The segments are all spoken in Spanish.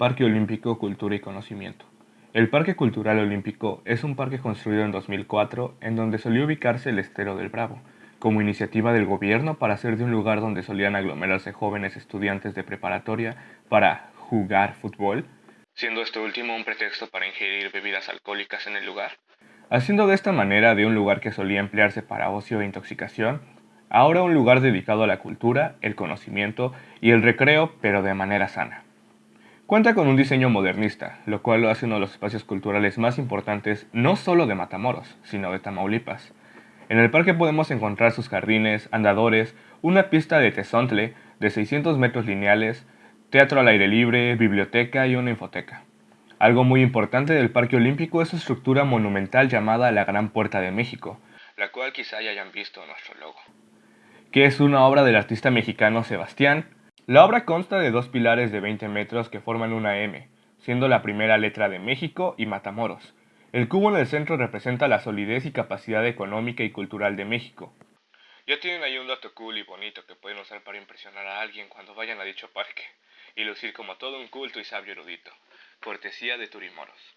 Parque Olímpico Cultura y Conocimiento. El Parque Cultural Olímpico es un parque construido en 2004 en donde solía ubicarse el Estero del Bravo, como iniciativa del gobierno para hacer de un lugar donde solían aglomerarse jóvenes estudiantes de preparatoria para jugar fútbol, siendo este último un pretexto para ingerir bebidas alcohólicas en el lugar. Haciendo de esta manera de un lugar que solía emplearse para ocio e intoxicación, ahora un lugar dedicado a la cultura, el conocimiento y el recreo, pero de manera sana. Cuenta con un diseño modernista, lo cual lo hace uno de los espacios culturales más importantes no solo de Matamoros, sino de Tamaulipas. En el parque podemos encontrar sus jardines, andadores, una pista de tesontle de 600 metros lineales, teatro al aire libre, biblioteca y una infoteca. Algo muy importante del Parque Olímpico es su estructura monumental llamada la Gran Puerta de México, la cual quizá ya hayan visto nuestro logo, que es una obra del artista mexicano Sebastián la obra consta de dos pilares de 20 metros que forman una M, siendo la primera letra de México y Matamoros. El cubo en el centro representa la solidez y capacidad económica y cultural de México. Ya tienen ahí un dato cool y bonito que pueden usar para impresionar a alguien cuando vayan a dicho parque, y lucir como todo un culto y sabio erudito. Cortesía de Turimoros.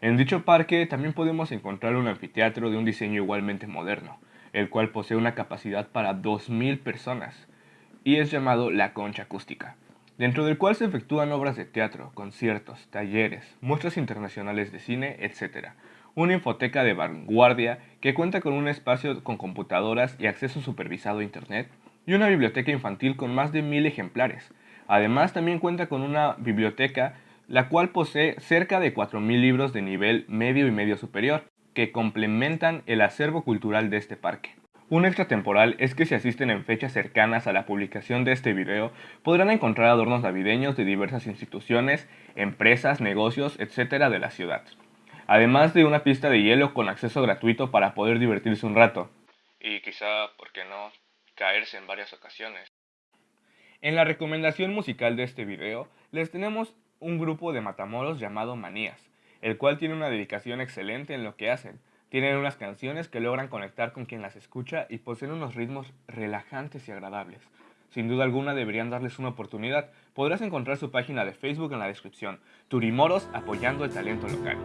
En dicho parque también podemos encontrar un anfiteatro de un diseño igualmente moderno, el cual posee una capacidad para 2.000 personas y es llamado La Concha Acústica, dentro del cual se efectúan obras de teatro, conciertos, talleres, muestras internacionales de cine, etc. Una infoteca de vanguardia que cuenta con un espacio con computadoras y acceso supervisado a Internet, y una biblioteca infantil con más de mil ejemplares. Además también cuenta con una biblioteca la cual posee cerca de 4.000 libros de nivel medio y medio superior, que complementan el acervo cultural de este parque. Un extra temporal es que si asisten en fechas cercanas a la publicación de este video, podrán encontrar adornos navideños de diversas instituciones, empresas, negocios, etc. de la ciudad. Además de una pista de hielo con acceso gratuito para poder divertirse un rato. Y quizá, ¿por qué no?, caerse en varias ocasiones. En la recomendación musical de este video, les tenemos un grupo de matamoros llamado Manías, el cual tiene una dedicación excelente en lo que hacen, tienen unas canciones que logran conectar con quien las escucha y poseen unos ritmos relajantes y agradables. Sin duda alguna deberían darles una oportunidad. Podrás encontrar su página de Facebook en la descripción. Turimoros apoyando el talento local.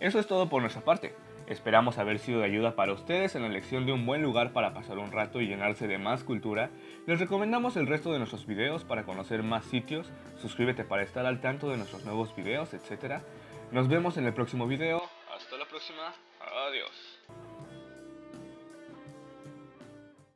Eso es todo por nuestra parte. Esperamos haber sido de ayuda para ustedes en la elección de un buen lugar para pasar un rato y llenarse de más cultura. Les recomendamos el resto de nuestros videos para conocer más sitios, suscríbete para estar al tanto de nuestros nuevos videos, etc. Nos vemos en el próximo video. Hasta la próxima. Adiós.